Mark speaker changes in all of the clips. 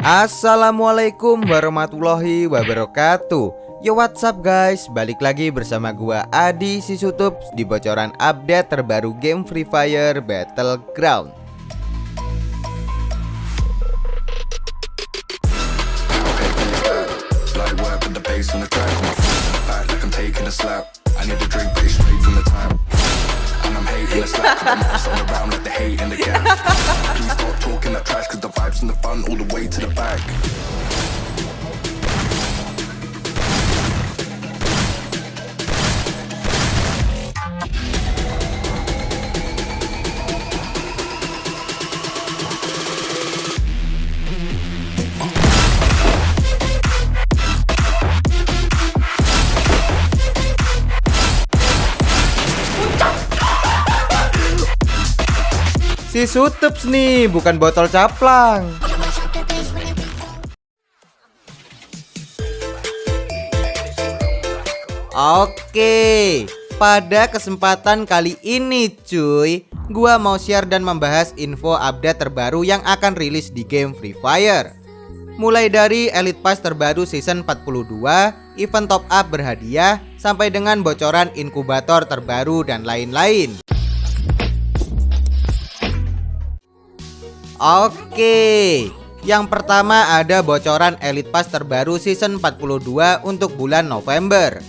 Speaker 1: Assalamualaikum warahmatullahi wabarakatuh. Yo what's up guys? Balik lagi bersama gua Adi Sisutup Di bocoran update terbaru game Free Fire Battleground
Speaker 2: and the fun all the way to the back.
Speaker 1: Si Sutups nih, bukan botol caplang. Oke, pada kesempatan kali ini cuy Gua mau share dan membahas info update terbaru yang akan rilis di game Free Fire Mulai dari Elite Pass terbaru season 42, event top up berhadiah, sampai dengan bocoran inkubator terbaru dan lain-lain Oke Yang pertama ada bocoran Elite Pass terbaru season 42 untuk bulan November.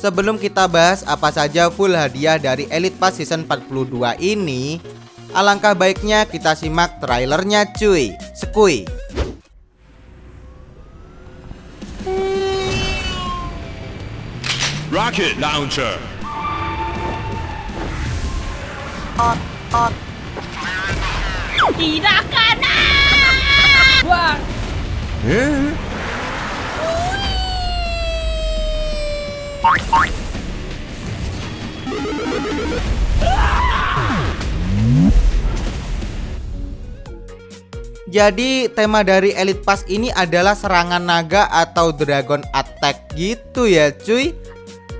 Speaker 1: Sebelum kita bahas apa saja full hadiah dari Elite Pass season 42 ini Alangkah baiknya kita simak trailernya cuy. Sekui.
Speaker 3: Rocket Launcher
Speaker 4: Tidak kena. Buang.
Speaker 1: Jadi tema dari Elite Pass ini adalah serangan naga atau dragon attack gitu ya cuy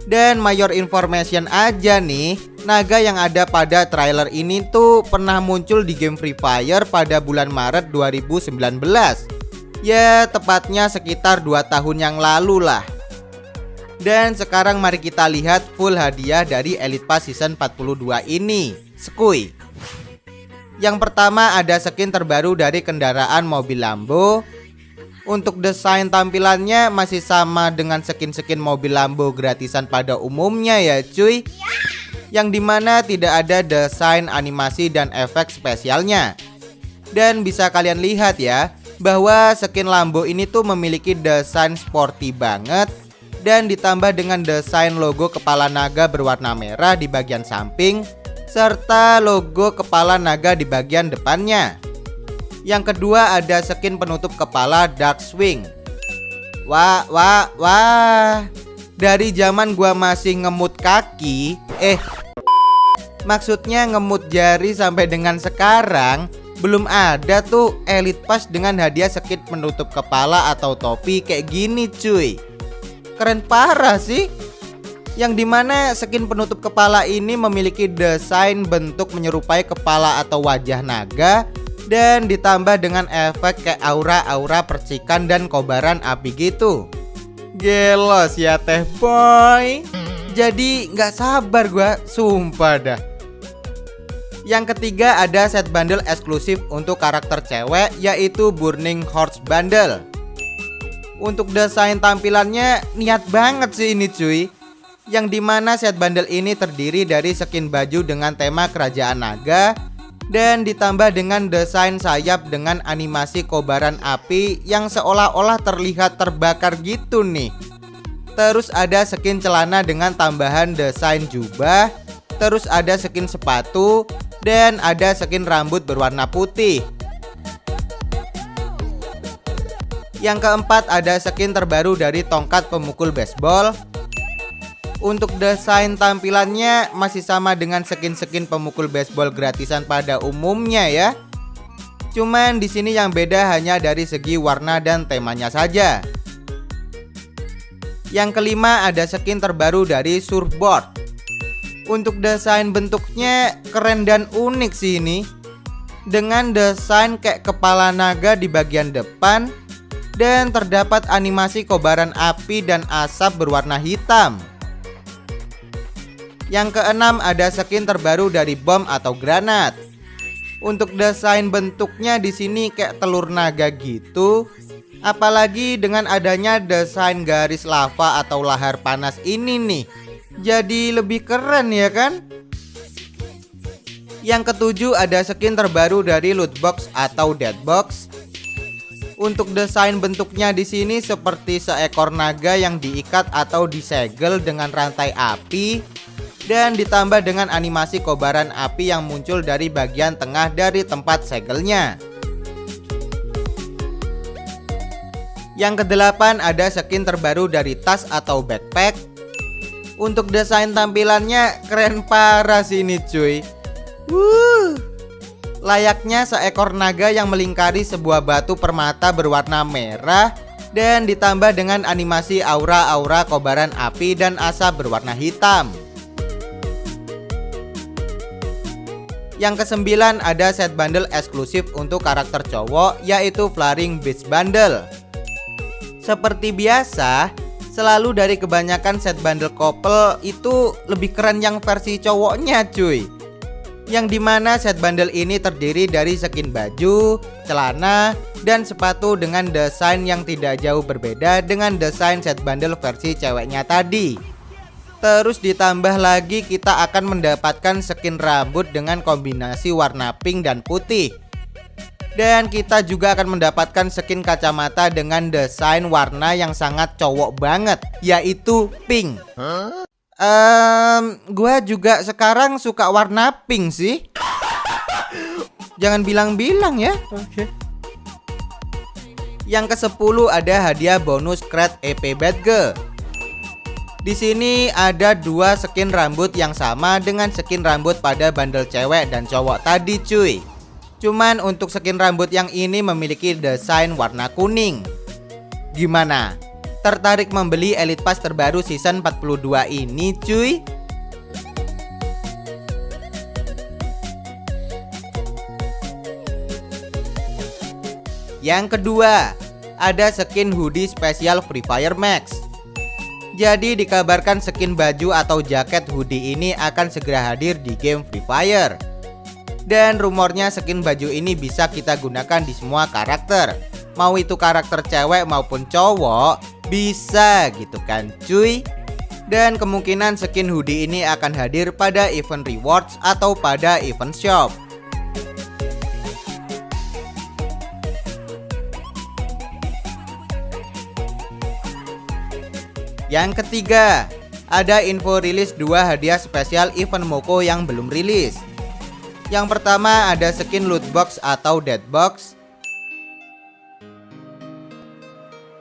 Speaker 1: Dan mayor information aja nih Naga yang ada pada trailer ini tuh pernah muncul di game Free Fire pada bulan Maret 2019 Ya tepatnya sekitar 2 tahun yang lalu lah. Dan sekarang mari kita lihat full hadiah dari Elite Pass Season 42 ini. Skui Yang pertama ada skin terbaru dari kendaraan mobil Lambo. Untuk desain tampilannya masih sama dengan skin-skin mobil Lambo gratisan pada umumnya ya cuy yang di mana tidak ada desain animasi dan efek spesialnya. Dan bisa kalian lihat ya, bahwa skin Lambo ini tuh memiliki desain sporty banget dan ditambah dengan desain logo kepala naga berwarna merah di bagian samping serta logo kepala naga di bagian depannya. Yang kedua ada skin penutup kepala Dark Swing. Wah, wah, wah. Dari zaman gua masih ngemut kaki, eh Maksudnya ngemut jari sampai dengan sekarang belum ada tuh Elite Pass dengan hadiah skin penutup kepala atau topi kayak gini cuy. Keren parah sih. Yang di mana skin penutup kepala ini memiliki desain bentuk menyerupai kepala atau wajah naga Dan ditambah dengan efek kayak aura-aura percikan dan kobaran api gitu. Gelos ya teh boy. Jadi nggak sabar gua sumpah dah yang ketiga ada set bundle eksklusif untuk karakter cewek yaitu Burning Horse Bundle. Untuk desain tampilannya niat banget sih ini cuy. Yang di mana set bundle ini terdiri dari skin baju dengan tema kerajaan naga Dan ditambah dengan desain sayap dengan animasi kobaran api yang seolah-olah terlihat terbakar gitu nih. Terus ada skin celana dengan tambahan desain jubah Terus ada skin sepatu dan ada skin rambut berwarna putih. Yang keempat ada skin terbaru dari tongkat pemukul baseball. Untuk desain tampilannya masih sama dengan skin-skin pemukul baseball gratisan pada umumnya ya. Cuman di sini yang beda hanya dari segi warna dan temanya saja. Yang kelima ada skin terbaru dari surfboard. Untuk desain bentuknya keren dan unik sih ini dengan desain kayak kepala naga di bagian depan dan terdapat animasi kobaran api dan asap berwarna hitam. Yang keenam ada skin terbaru dari bom atau granat. Untuk desain bentuknya di sini kayak telur naga gitu. Apalagi dengan adanya desain garis lava atau lahar panas ini nih. Jadi lebih keren ya kan? Yang ketujuh ada skin terbaru dari loot box atau dead box. Untuk desain bentuknya di sini seperti seekor naga yang diikat atau disegel dengan rantai api dan ditambah dengan animasi kobaran api yang muncul dari bagian tengah dari tempat segelnya. Yang kedelapan ada skin terbaru dari tas atau backpack. Untuk desain tampilannya keren parah sih ini cuy. Wuh. Layaknya seekor naga yang melingkari sebuah batu permata berwarna merah dan ditambah dengan animasi aura-aura kobaran api dan asap berwarna hitam. Yang kesembilan ada set bundle eksklusif untuk karakter cowok yaitu Flaring Beast Bundle. Seperti biasa, selalu dari kebanyakan set bundle couple itu lebih keren yang versi cowoknya cuy yang di mana set bundle ini terdiri dari skin baju, celana, dan sepatu dengan desain yang tidak jauh berbeda dengan desain set bundle versi ceweknya tadi. Terus ditambah lagi kita akan mendapatkan skin rambut dengan kombinasi warna pink dan putih. Dan kita juga akan mendapatkan skin kacamata dengan desain warna yang sangat cowok banget, yaitu pink. Huh? Um, gue juga sekarang suka warna pink sih. Jangan bilang-bilang ya. Oke. Okay. Yang ke-10 ada hadiah bonus Kret EP Badge. Di sini ada dua skin rambut yang sama dengan skin rambut pada bundle cewek dan cowok tadi cuy. Cuman untuk skin rambut yang ini memiliki desain warna kuning. Gimana? Tertarik membeli Elite Pass terbaru season 42 ini cuy? Yang kedua, ada skin hoodie spesial Free Fire Max. Jadi dikabarkan skin baju atau jaket hoodie ini akan segera hadir di game Free Fire. Dan rumornya skin baju ini bisa kita gunakan di semua karakter. Mau itu karakter cewek maupun cowok, bisa gitu kan cuy Dan kemungkinan skin hoodie ini akan hadir pada event rewards atau pada event shop Yang ketiga, ada info rilis dua hadiah spesial event Moko yang belum rilis. Yang pertama ada skin loot box atau dead box.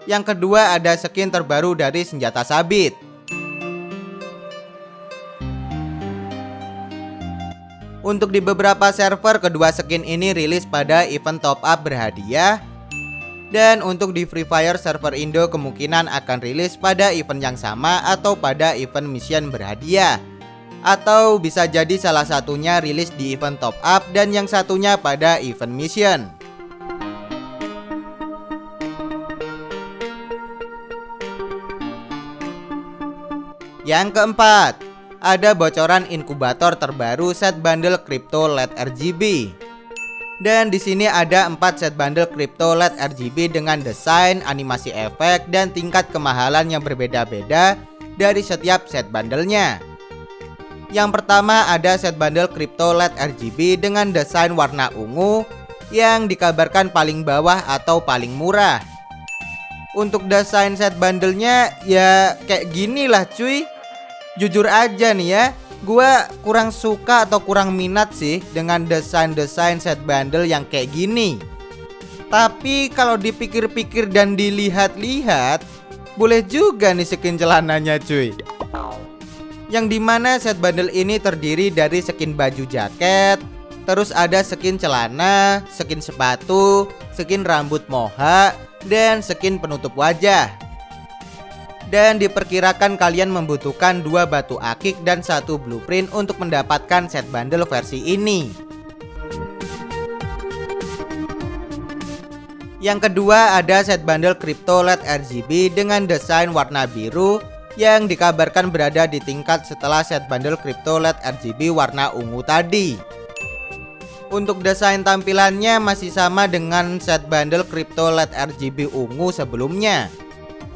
Speaker 1: Yang kedua ada skin terbaru dari senjata sabit. Untuk di beberapa server kedua skin ini rilis pada event top up berhadiah. Dan untuk di Free Fire server Indo kemungkinan akan rilis pada event yang sama atau pada event mission berhadiah Atau bisa jadi salah satunya rilis di event top up dan yang satunya pada event mission Yang keempat, ada bocoran inkubator terbaru set bundle crypto LED RGB. Dan di sini ada 4 set bundle crypto LED RGB dengan desain, animasi efek, dan tingkat kemahalan yang berbeda-beda dari setiap set bundlenya. Yang pertama ada set bundle crypto LED RGB dengan desain warna ungu yang dikabarkan paling bawah atau paling murah. Untuk desain set bundlenya ya kayak gini lah cuy. Jujur aja nih ya gue kurang suka atau kurang minat sih dengan desain-desain set bundle yang kayak gini. Tapi kalau dipikir-pikir dan dilihat-lihat Boleh juga nih skin celananya cuy Yang di mana set bundle ini terdiri dari skin baju jaket Terus ada skin celana, skin sepatu, skin rambut moha, dan skin penutup wajah dan diperkirakan kalian membutuhkan dua batu akik dan satu blueprint untuk mendapatkan set bundle versi ini. Yang kedua ada set bundle Crypto LED RGB dengan desain warna biru yang dikabarkan berada di tingkat setelah set bundle Crypto LED RGB warna ungu tadi. Untuk desain tampilannya masih sama dengan set bundle Crypto LED RGB ungu sebelumnya.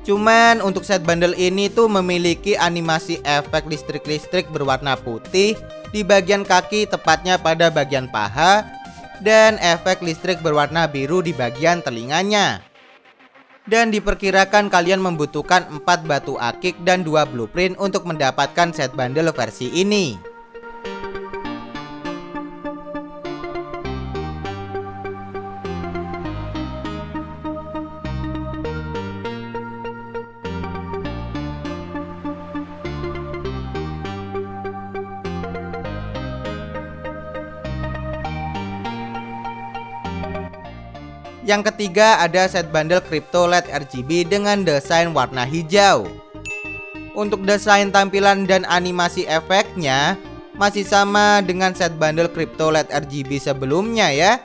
Speaker 1: Cuman untuk set bundle ini tuh memiliki animasi efek listrik-listrik berwarna putih di bagian kaki tepatnya pada bagian paha dan efek listrik berwarna biru di bagian telinganya. Dan diperkirakan kalian membutuhkan 4 batu akik dan 2 blueprint untuk mendapatkan set bundle versi ini. Yang ketiga ada set bundle Crypto LED RGB dengan desain warna hijau. Untuk desain tampilan dan animasi efeknya masih sama dengan set bundle Crypto LED RGB sebelumnya ya.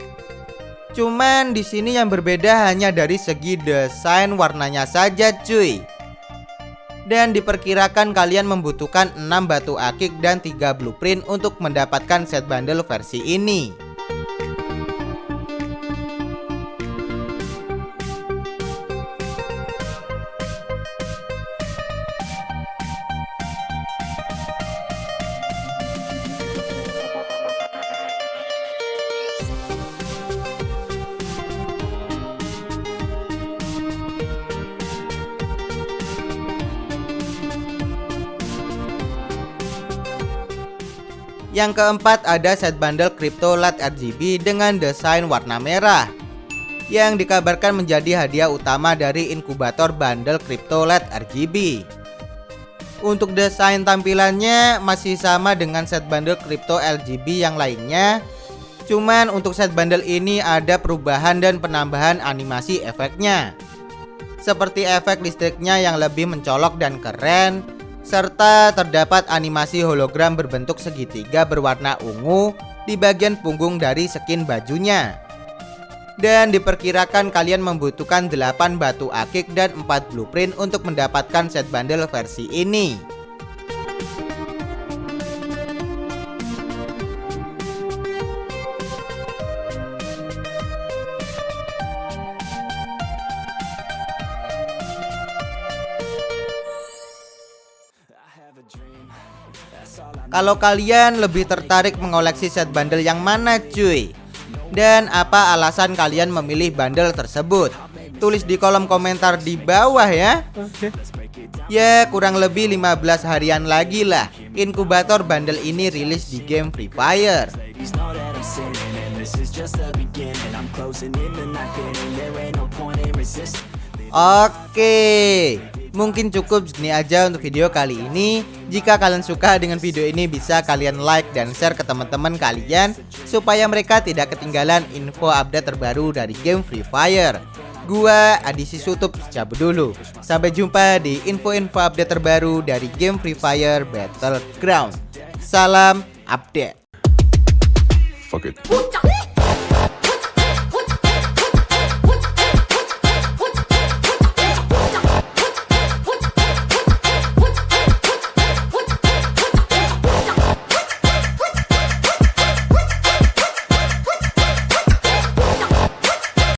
Speaker 1: Cuman di sini yang berbeda hanya dari segi desain warnanya saja cuy. Dan diperkirakan kalian membutuhkan 6 batu akik dan 3 blueprint untuk mendapatkan set bundle versi ini. Yang keempat ada set bundle Crypto LED RGB dengan desain warna merah yang dikabarkan menjadi hadiah utama dari inkubator bundle Crypto LED RGB. Untuk desain tampilannya masih sama dengan set bundle Crypto RGB yang lainnya. Cuman untuk set bundle ini ada perubahan dan penambahan animasi efeknya. Seperti efek listriknya yang lebih mencolok dan keren serta terdapat animasi hologram berbentuk segitiga berwarna ungu di bagian punggung dari skin bajunya. Dan diperkirakan kalian membutuhkan 8 batu akik dan 4 blueprint untuk mendapatkan set bundle versi ini. Kalau kalian lebih tertarik mengoleksi set bundle yang mana cuy? Dan apa alasan kalian memilih bundle tersebut? Tulis di kolom komentar di bawah ya. Ya kurang lebih 15 harian lagi lah Inkubator bundle ini rilis di game Free Fire. Oke Mungkin cukup segini aja untuk video kali ini. Jika kalian suka dengan video ini bisa kalian like dan share ke teman-teman kalian supaya mereka tidak ketinggalan info update terbaru dari game Free Fire. Gua Adisi Sutup cabut dulu. Sampai jumpa di info-info update terbaru dari game Free Fire Battleground. Salam update.
Speaker 2: Fuck it.